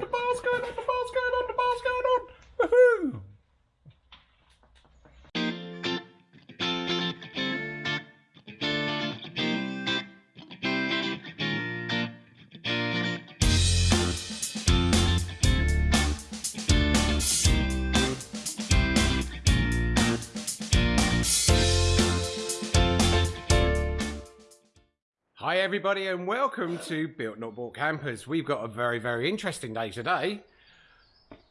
the bar's going on, the bar's going on, the bar's going on. Woohoo! Hi everybody and welcome to Built Not Bought Campers. We've got a very, very interesting day today.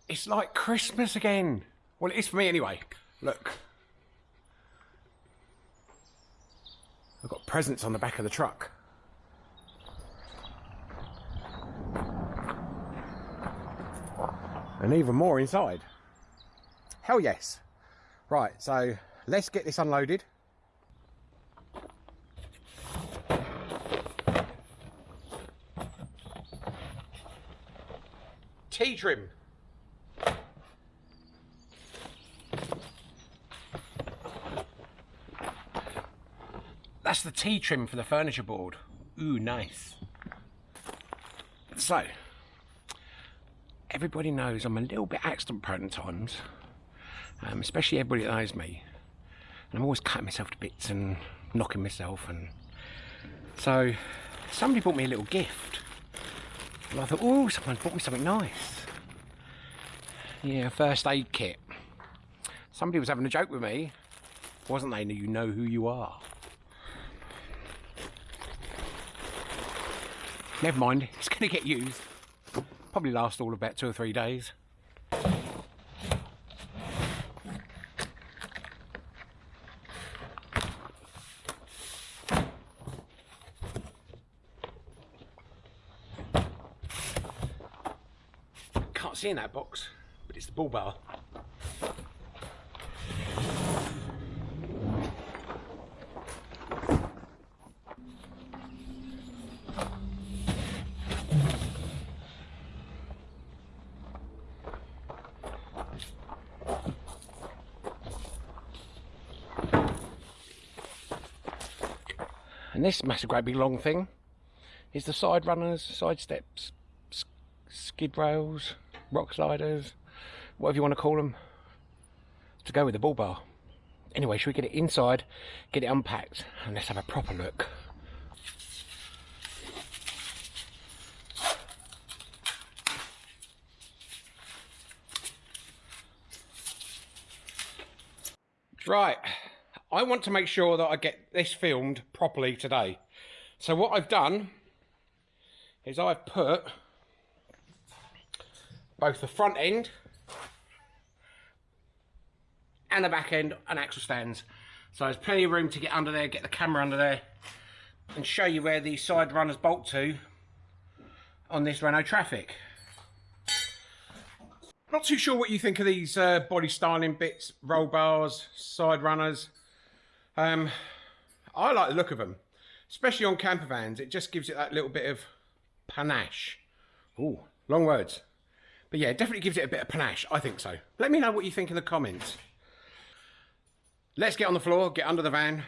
It's like Christmas again. Well, it is for me anyway. Look. I've got presents on the back of the truck. And even more inside. Hell yes. Right, so let's get this unloaded. T trim. That's the T trim for the furniture board. Ooh, nice. So, everybody knows I'm a little bit accident prone at times, um, especially everybody that knows me. And I'm always cutting myself to bits and knocking myself. And so, somebody bought me a little gift. And I thought, oh, someone's bought me something nice. Yeah, first aid kit. Somebody was having a joke with me, wasn't they? You know who you are. Never mind, it's going to get used. Probably last all about two or three days. Can't see in that box, but it's the bull bar. And this massive great big long thing is the side runners, side steps, sk skid rails, rock sliders, whatever you want to call them, to go with the bull bar. Anyway, should we get it inside, get it unpacked, and let's have a proper look. Right, I want to make sure that I get this filmed properly today. So what I've done is I've put both the front end and the back end and axle stands. So there's plenty of room to get under there, get the camera under there and show you where the side runners bolt to on this Renault Trafic. Not too sure what you think of these uh, body styling bits, roll bars, side runners. Um, I like the look of them, especially on camper vans. It just gives it that little bit of panache. Ooh, long words. But yeah, it definitely gives it a bit of panache. I think so. Let me know what you think in the comments. Let's get on the floor, get under the van,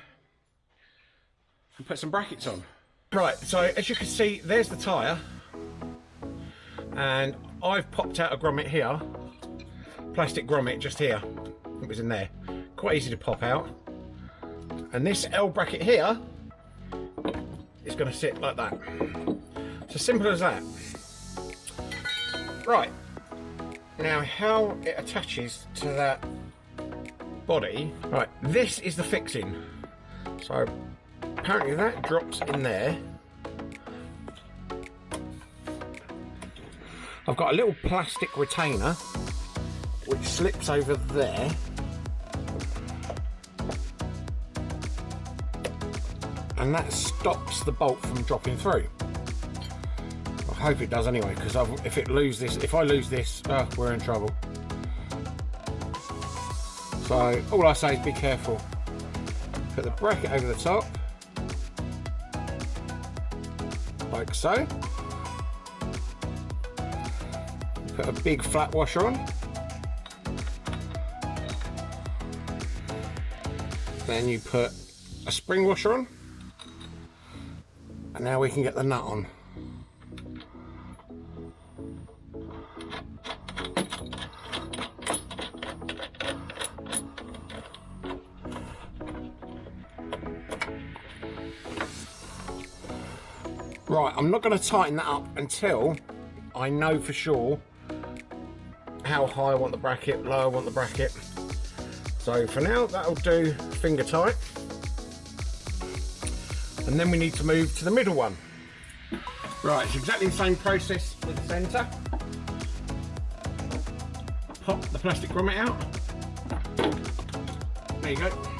and put some brackets on. Right, so as you can see, there's the tyre. And I've popped out a grommet here. Plastic grommet just here. It was in there. Quite easy to pop out. And this L bracket here is going to sit like that. It's as simple as that. Right. Now how it attaches to that body. Right, this is the fixing. So apparently that drops in there. I've got a little plastic retainer which slips over there. And that stops the bolt from dropping through. Hope it does anyway, because if it lose this, if I lose this, oh, we're in trouble. So all I say is be careful. Put the bracket over the top, like so. Put a big flat washer on. Then you put a spring washer on. And now we can get the nut on. I'm not going to tighten that up until I know for sure how high I want the bracket, low I want the bracket. So for now, that'll do finger tight. And then we need to move to the middle one. Right, it's exactly the same process with the centre. Pop the plastic grommet out. There you go.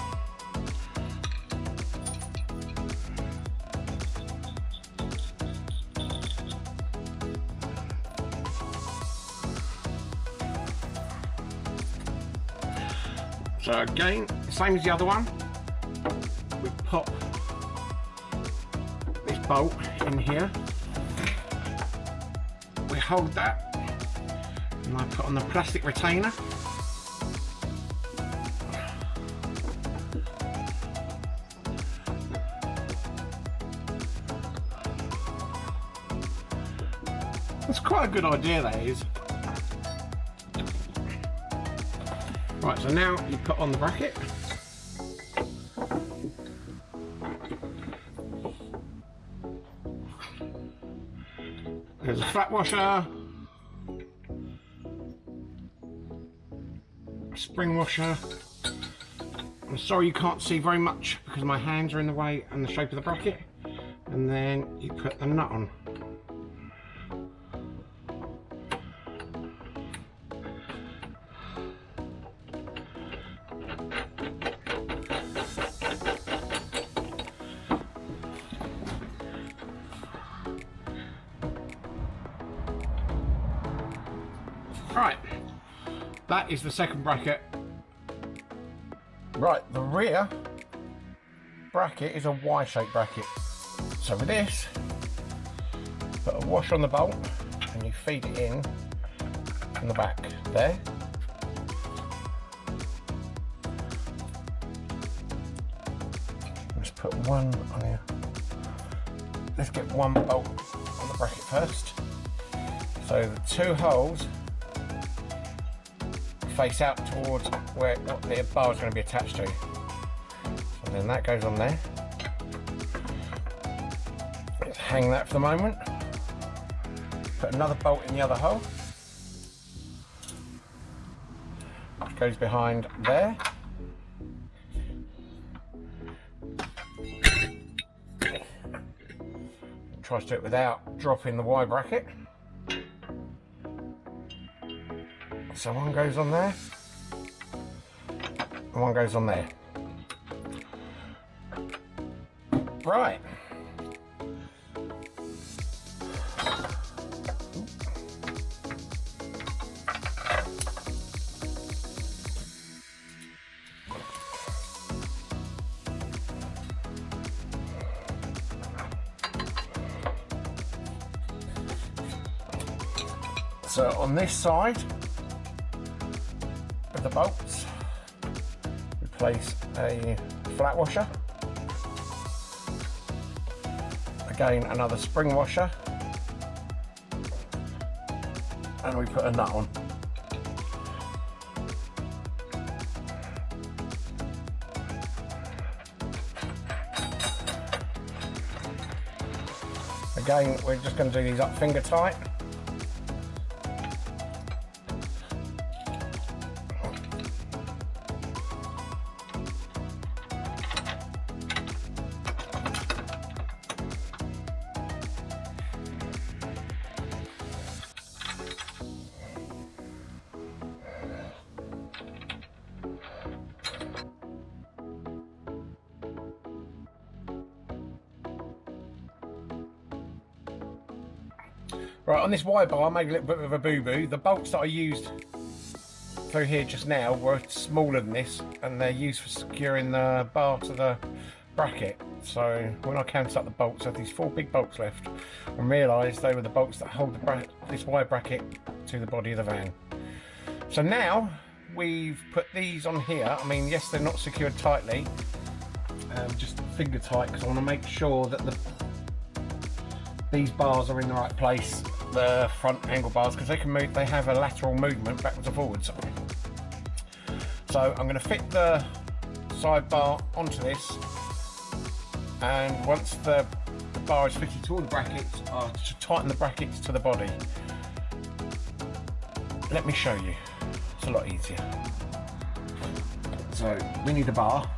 So again, same as the other one, we pop this bolt in here, we hold that, and I put on the plastic retainer. That's quite a good idea that is. So now you put on the bracket. There's a flat washer, a spring washer. I'm sorry you can't see very much because my hands are in the way and the shape of the bracket. And then you put the nut on. Is the second bracket. Right, the rear bracket is a Y-shaped bracket. So with this, put a washer on the bolt and you feed it in from the back there. Let's put one on here. Let's get one bolt on the bracket first. So the two holes face out towards where the bar is going to be attached to. And then that goes on there. Let's hang that for the moment. Put another bolt in the other hole. Which goes behind there. Try to do it without dropping the Y bracket. So one goes on there, and one goes on there. Right. So on this side, bolts. Replace a flat washer. Again, another spring washer. And we put a nut on. Again, we're just going to do these up finger tight. Right, on this wire bar, I made a little bit of a boo-boo. The bolts that I used through here just now were smaller than this, and they're used for securing the bar to the bracket. So when I counted up the bolts, I had these four big bolts left, and realised they were the bolts that hold this Y bracket to the body of the van. So now we've put these on here. I mean, yes, they're not secured tightly, um, just finger tight, because I want to make sure that the these bars are in the right place, the front angle bars, because they can move, they have a lateral movement backwards and forwards. So I'm going to fit the side bar onto this, and once the, the bar is fitted to all the brackets are to tighten the brackets to the body. Let me show you. It's a lot easier. So we need a bar.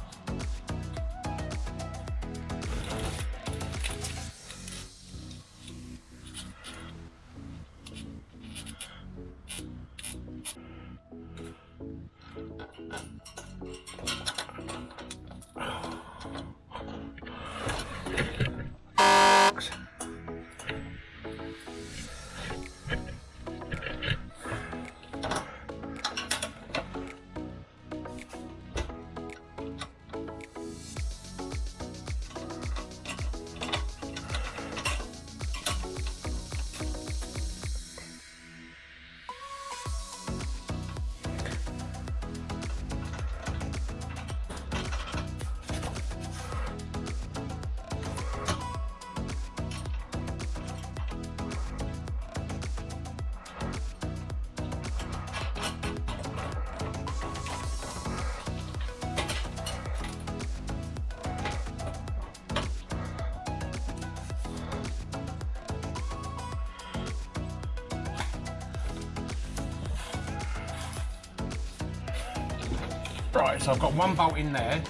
Right, so I've got one bolt in there.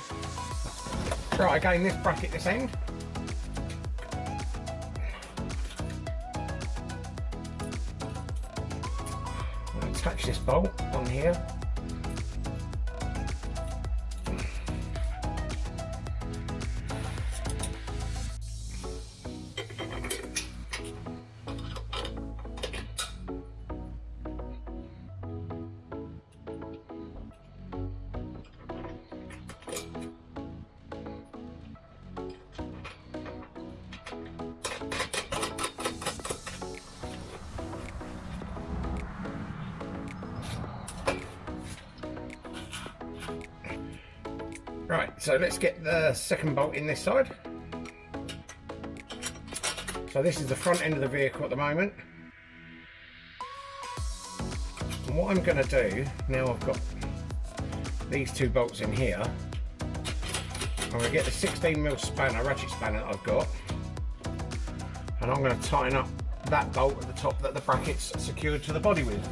Right, again, this bracket this end. So let's get the second bolt in this side. So this is the front end of the vehicle at the moment. And what I'm going to do, now I've got these two bolts in here, I'm going to get the 16mm spanner, ratchet spanner that I've got, and I'm going to tighten up that bolt at the top that the bracket's secured to the body with.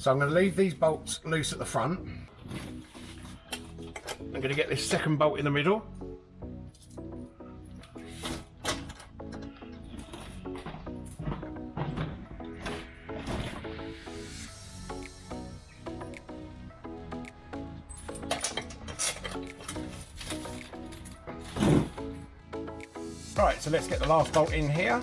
So I'm going to leave these bolts loose at the front. I'm going to get this second bolt in the middle. Right, so let's get the last bolt in here.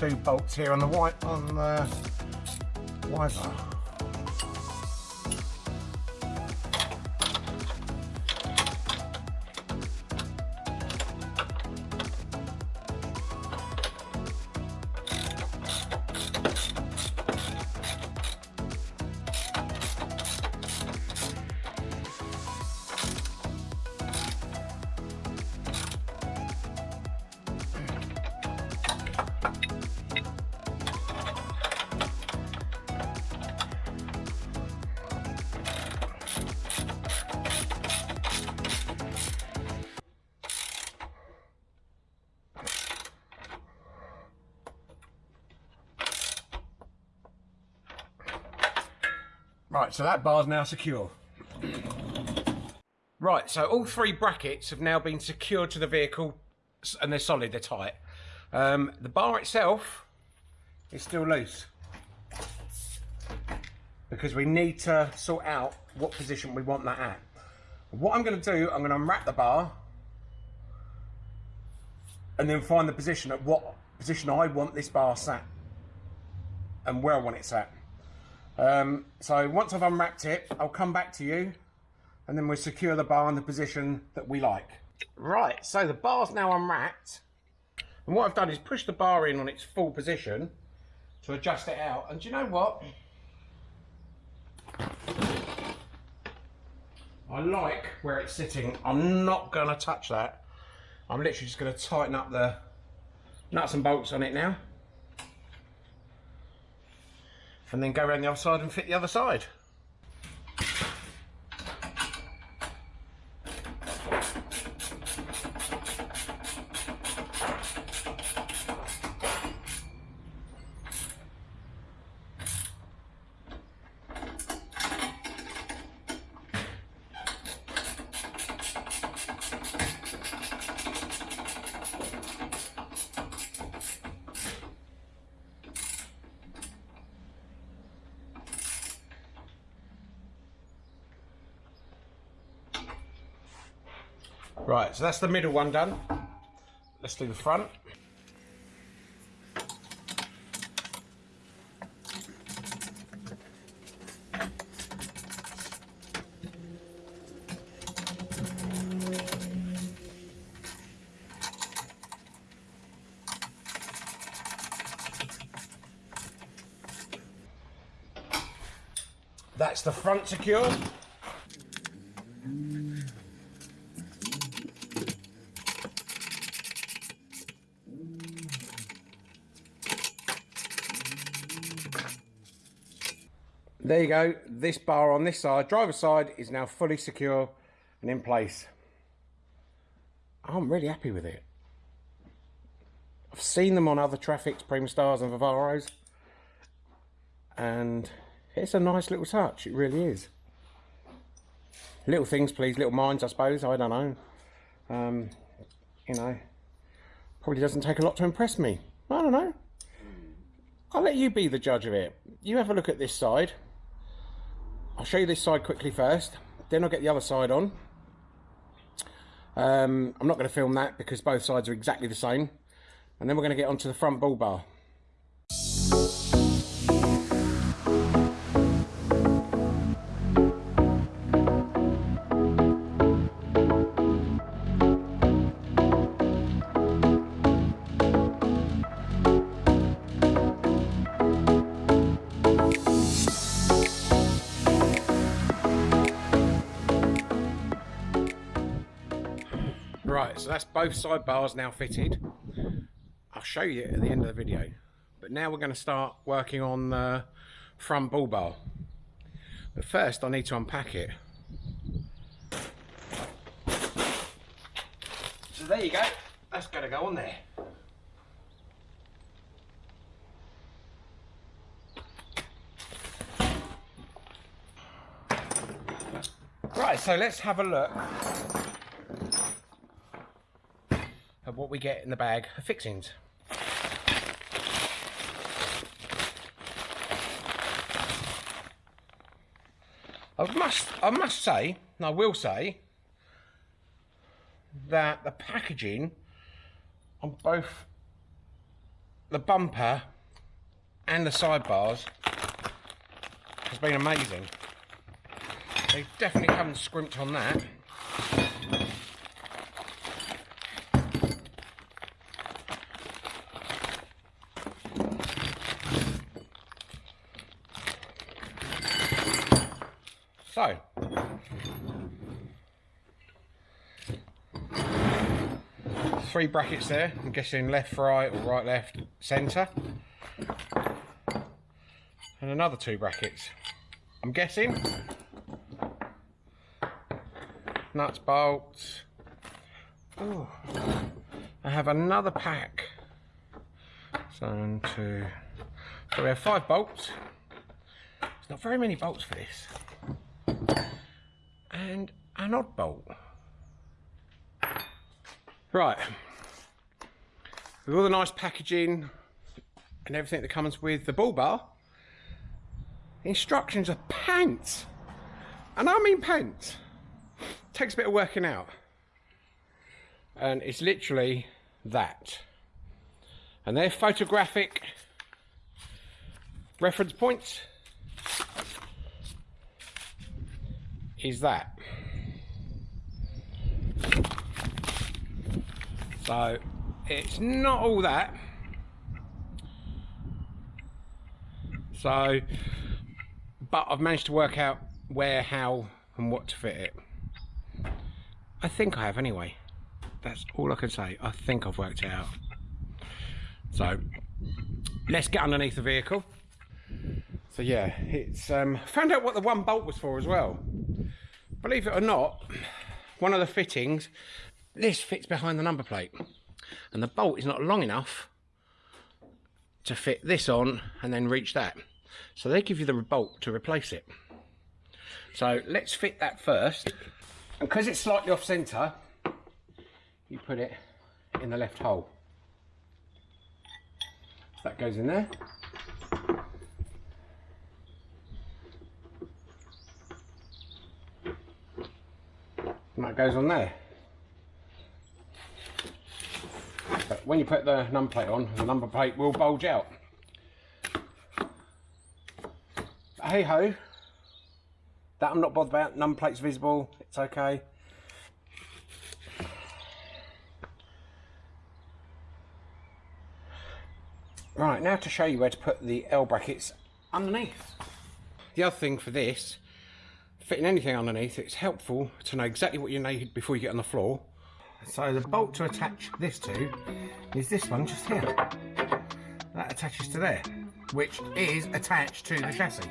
Two bolts here on the white on the wiper. Right, so that bar's now secure. Right, so all three brackets have now been secured to the vehicle and they're solid, they're tight. Um, the bar itself is still loose because we need to sort out what position we want that at. What I'm going to do, I'm going to unwrap the bar and then find the position at what position I want this bar sat. and where I want it sat. Um, so once I've unwrapped it, I'll come back to you and then we'll secure the bar in the position that we like. Right, so the bar's now unwrapped. And what I've done is push the bar in on its full position to adjust it out. And do you know what? I like where it's sitting. I'm not going to touch that. I'm literally just going to tighten up the nuts and bolts on it now. And then go around the other side and fit the other side. Right, so that's the middle one done. Let's do the front. That's the front secure. There you go. This bar on this side, driver's side, is now fully secure and in place. I'm really happy with it. I've seen them on other Trafics, Primastars and Vivaros. And it's a nice little touch. It really is. Little things, please. Little minds, I suppose. I don't know. Um, you know, probably doesn't take a lot to impress me. I don't know. I'll let you be the judge of it. You have a look at this side. I'll show you this side quickly first, then I'll get the other side on. Um, I'm not going to film that because both sides are exactly the same. And then we're going to get onto the front bull bar. So that's both sidebars now fitted. I'll show you at the end of the video. But now we're going to start working on the front bull bar. But first I need to unpack it. So there you go. That's going to go on there. Right, so let's have a look of what we get in the bag of fixings. I must, I must say, and I will say, that the packaging on both the bumper and the sidebars has been amazing. They definitely haven't scrimped on that. So, three brackets there. I'm guessing left, right, or right, left, centre. And another two brackets. I'm guessing. Nuts, bolts. Ooh. I have another pack. So one, two. So we have five bolts. There's not very many bolts for this and an odd bolt. Right, with all the nice packaging and everything that comes with the bull bar, instructions are pants. And I mean pants. Takes a bit of working out. And it's literally that. And they're photographic reference points is that. So it's not all that. So, but I've managed to work out where, how and what to fit it. I think I have anyway. That's all I can say. I think I've worked it out. So, let's get underneath the vehicle. So yeah, it's um, found out what the one bolt was for as well. Believe it or not, one of the fittings, this fits behind the number plate. And the bolt is not long enough to fit this on and then reach that. So they give you the bolt to replace it. So let's fit that first. And because it's slightly off centre, you put it in the left hole. That goes in there. And that goes on there. But when you put the number plate on, the number plate will bulge out. hey ho, that I'm not bothered about. Number plate's visible, it's okay. Right, now to show you where to put the L brackets underneath. The other thing for this, fitting anything underneath, it's helpful to know exactly what you need before you get on the floor. So the bolt to attach this to is this one just here. That attaches to there, which is attached to the chassis.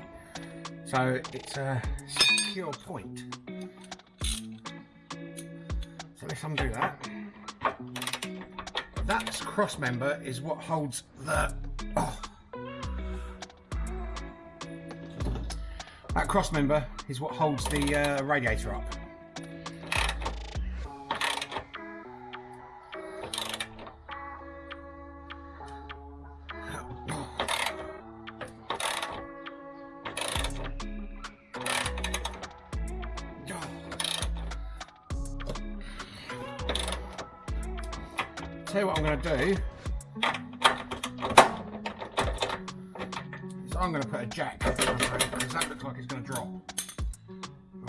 So it's a secure point. So let's undo that. That cross member is what holds the... Oh. That cross member is what holds the uh, radiator up. Do is I'm going to put a jack because that looks like it's going to drop.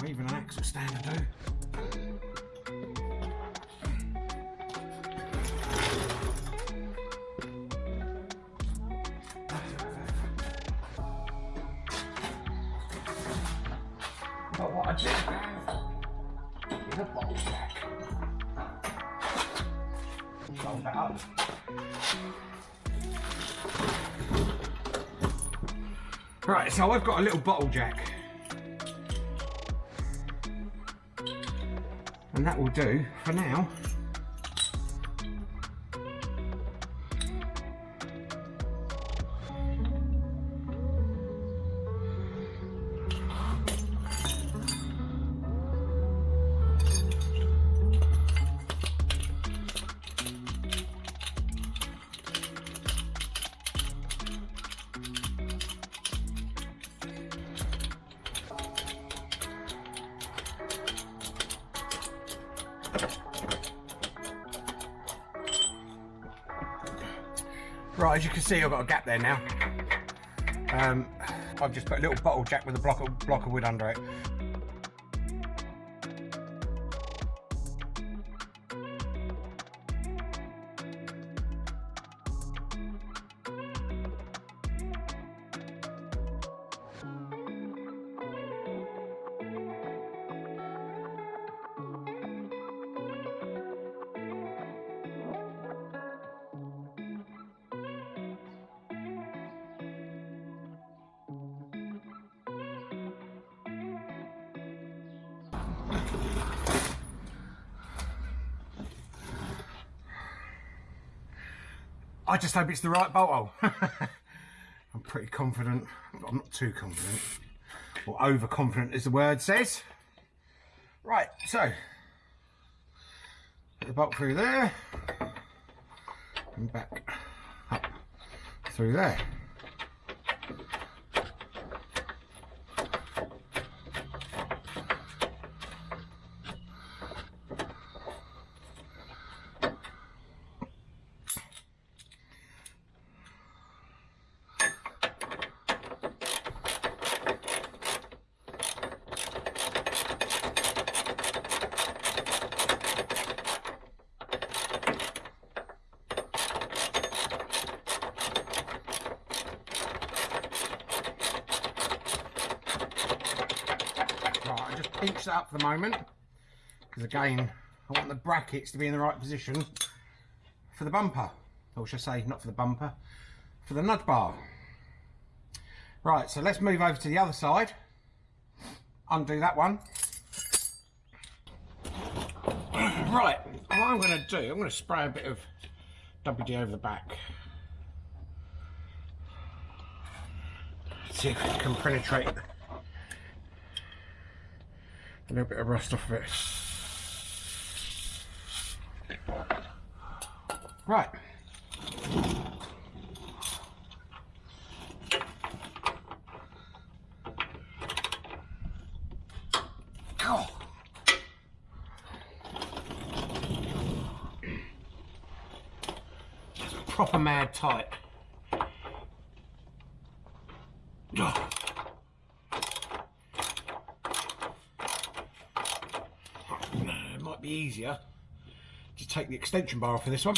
Or even an axle stand to do. Right, so I've got a little bottle jack. And that will do for now. See, I've got a gap there now. Um, I've just put a little bottle jack with a block of, block of wood under it. I just hope it's the right bolt hole. I'm pretty confident, but I'm not too confident. Or overconfident as the word says. Right, so put the bolt through there and back up through there. Pinch that up for the moment. Because again, I want the brackets to be in the right position for the bumper. Or should I say, not for the bumper, for the nudge bar. Right, so let's move over to the other side. Undo that one. Right, what I'm going to do, I'm going to spray a bit of WD over the back. See if it can penetrate a little bit of rust off of it. Right. proper mad tight. Oh. Easier to take the extension bar off of this one.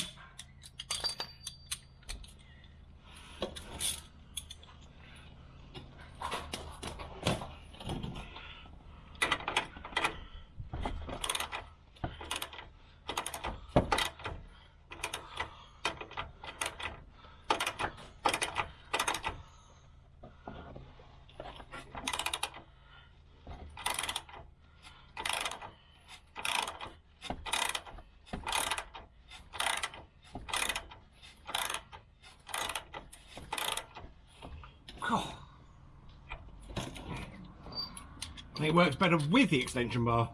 It works better with the extension bar.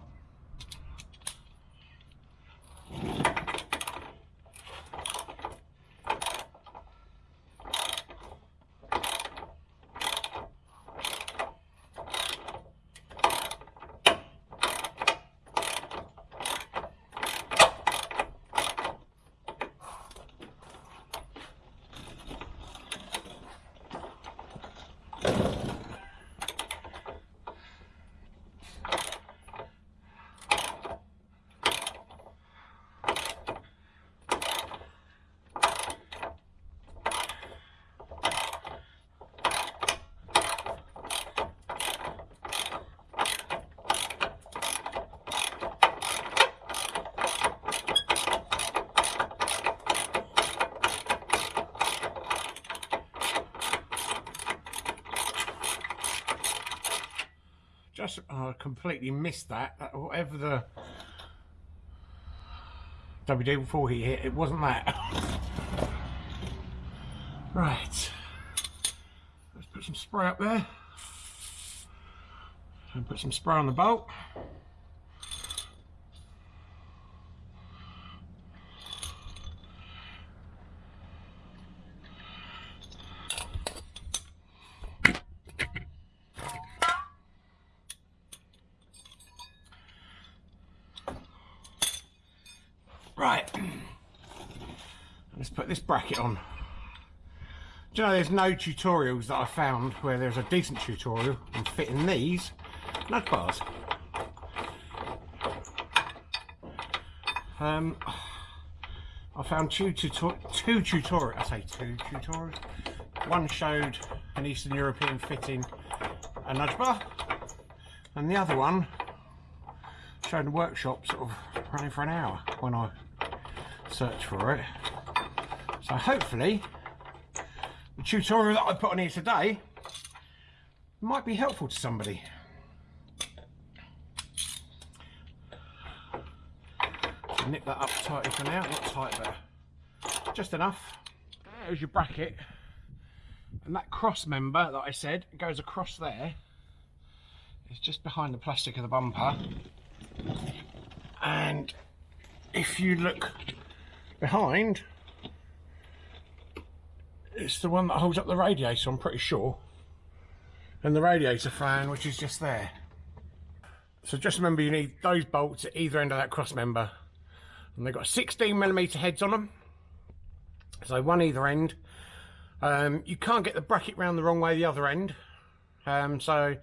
I uh, completely missed that. Uh, whatever the WD before he hit, it wasn't that. right. Let's put some spray up there. And put some spray on the bolt. Right, let's put this bracket on. Do you know there's no tutorials that I found where there's a decent tutorial on fitting these nudge bars. Um, I found two, two tutorials, I say two tutorials. One showed an Eastern European fitting a nudge bar and the other one showed a workshop sort of running for an hour when I search for it. So hopefully tutorial that I put on here today might be helpful to somebody. So nip that up tightly for now, not tight but just enough. There's your bracket and that cross member that I said goes across there. It's just behind the plastic of the bumper and if you look behind it's the one that holds up the radiator I'm pretty sure. And the radiator fan which is just there. So just remember you need those bolts at either end of that cross member. And they've got 16 millimeter heads on them so one either end. Um, you can't get the bracket round the wrong way the other end. Um, so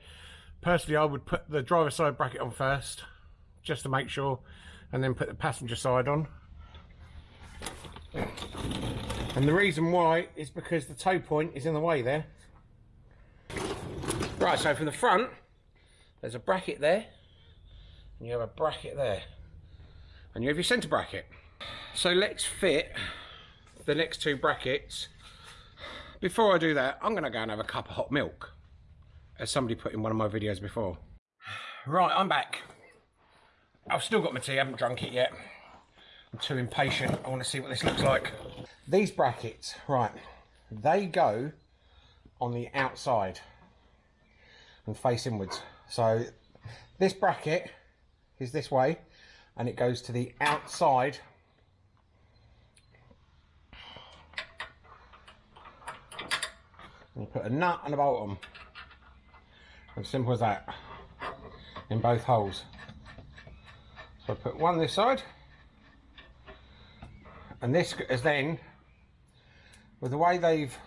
personally I would put the driver side bracket on first just to make sure and then put the passenger side on and the reason why is because the tow point is in the way there. Right, so from the front, there's a bracket there. and you have a bracket there and you have your centre bracket so let's fit the next two brackets before I do that I'm gonna go and have a cup of hot milk as somebody put in one of my videos before right I'm back I've still got my tea I haven't drunk it yet Too impatient. I want to see what this looks like. These brackets right they go on the outside and face inwards. So this bracket is this way and it goes to the outside. And put a nut and a bolt on. As simple as that in both holes. So I put one this side and this is then with the way they've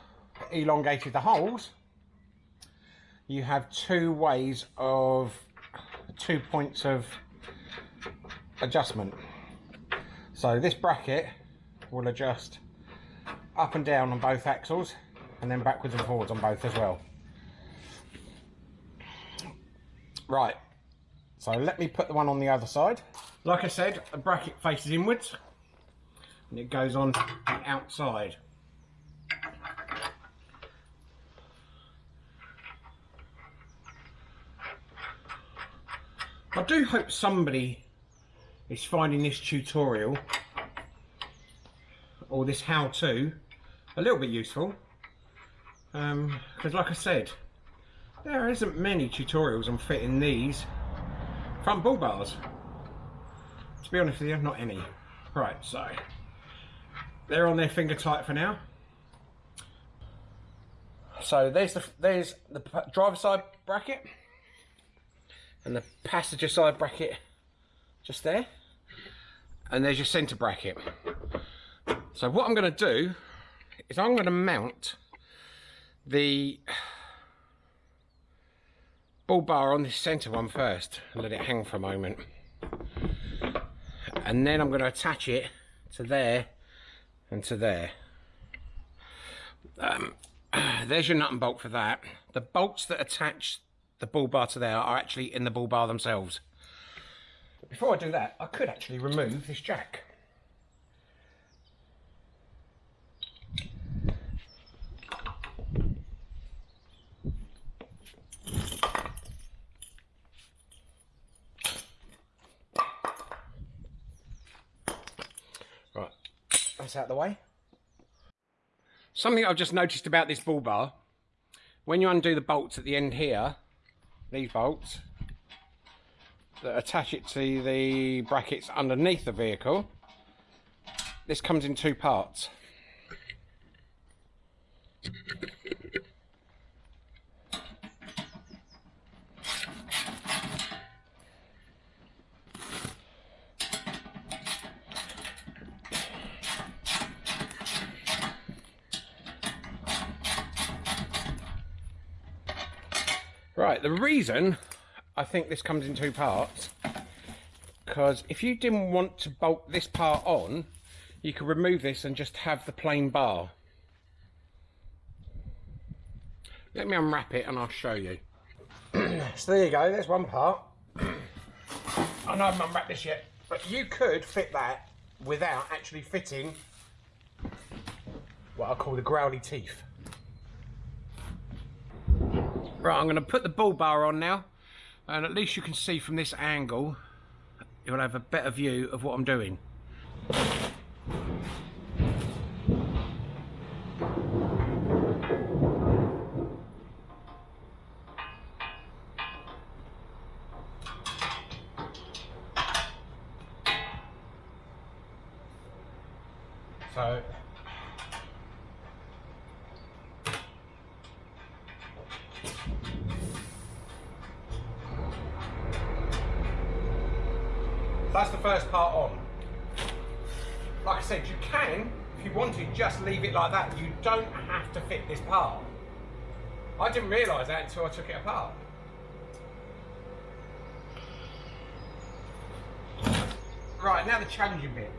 elongated the holes you have two ways of two points of adjustment. So this bracket will adjust up and down on both axles and then backwards and forwards on both as well. Right, so let me put the one on the other side. Like I said, the bracket faces inwards and it goes on the outside. I do hope somebody is finding this tutorial or this how-to a little bit useful. Because um, like I said there isn't many tutorials on fitting these front bull bars. To be honest with you not any. Right so they're on their finger tight for now. So there's the there's the driver side bracket and the passenger side bracket just there. And there's your center bracket. So what I'm going to do is I'm going to mount the bull bar on this center one first and let it hang for a moment. And then I'm going to attach it to there and to there um, there's your nut and bolt for that the bolts that attach the bull bar to there are actually in the bull bar themselves. Before I do that, I could actually remove this jack. Right, out of the way. Something I've just noticed about this bull bar, when you undo the bolts at the end here, these bolts that attach it to the brackets underneath the vehicle. This comes in two parts. Right, the reason I think this comes in two parts, because if you didn't want to bolt this part on, you could remove this and just have the plain bar. Let me unwrap it and I'll show you. so there you go, there's one part. I know I haven't unwrapped this yet, but you could fit that without actually fitting what I call the growly teeth. Right, I'm going to put the bull bar on now, and at least you can see from this angle, you'll have a better view of what I'm doing. So That's the first part on. Like I said, you can, if you want to, just leave it like that. You don't have to fit this part. I didn't realise that until I took it apart. Right, now the challenging bit.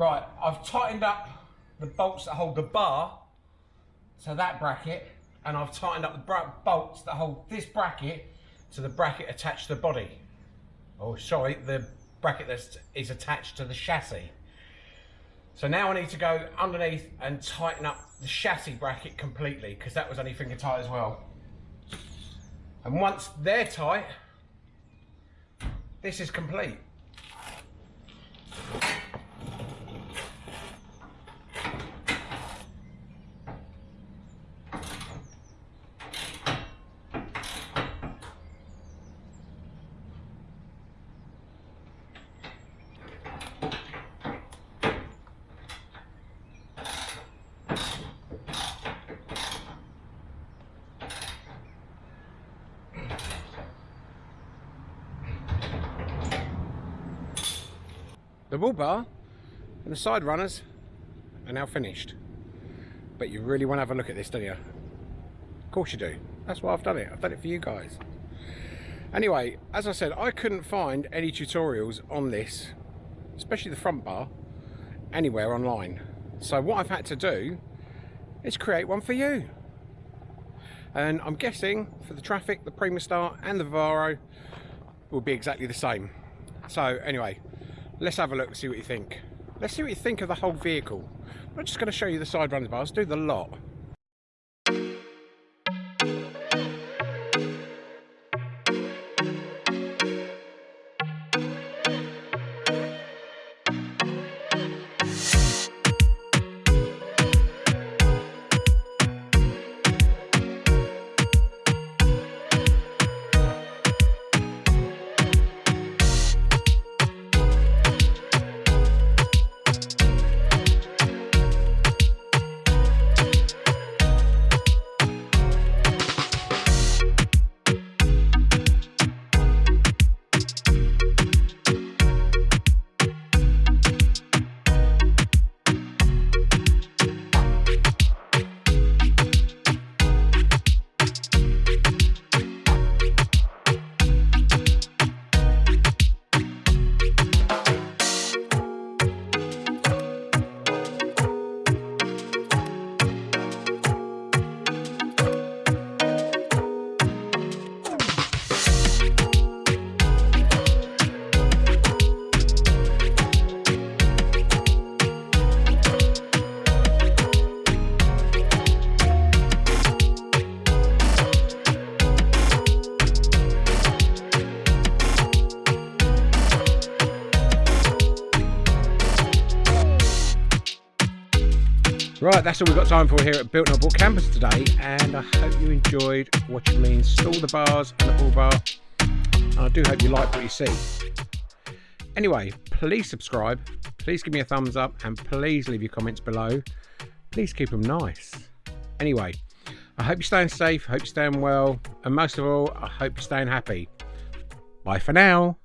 Right, I've tightened up the bolts that hold the bar to that bracket, and I've tightened up the bolts that hold this bracket to the bracket attached to the body. Oh, sorry, the bracket that is attached to the chassis. So now I need to go underneath and tighten up the chassis bracket completely because that was only finger tight as well. And once they're tight, this is complete. Bull bar and the side runners are now finished. But you really want to have a look at this, don't you? Of course you do. That's why I've done it. I've done it for you guys. Anyway, as I said, I couldn't find any tutorials on this, especially the front bar, anywhere online. So what I've had to do is create one for you. And I'm guessing for the Trafic, the Primastar and the Vivaro will be exactly the same. So anyway, let's have a look and see what you think. Let's see what you think of the whole vehicle. I'm just going to show you the side runs bars, do the lot. Right, that's all we've got time for here at Built Not Bought Campers today, and I hope you enjoyed watching me install the bars and the bull bar, and I do hope you like what you see. Anyway, please subscribe, please give me a thumbs up, and please leave your comments below. Please keep them nice. Anyway, I hope you're staying safe, hope you're staying well, and most of all, I hope you're staying happy. Bye for now.